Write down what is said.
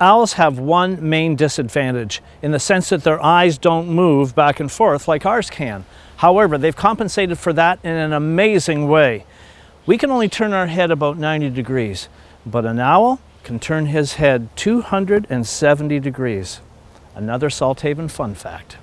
Owls have one main disadvantage in the sense that their eyes don't move back and forth like ours can. However, they've compensated for that in an amazing way. We can only turn our head about 90 degrees, but an owl can turn his head 270 degrees. Another Salthaven fun fact.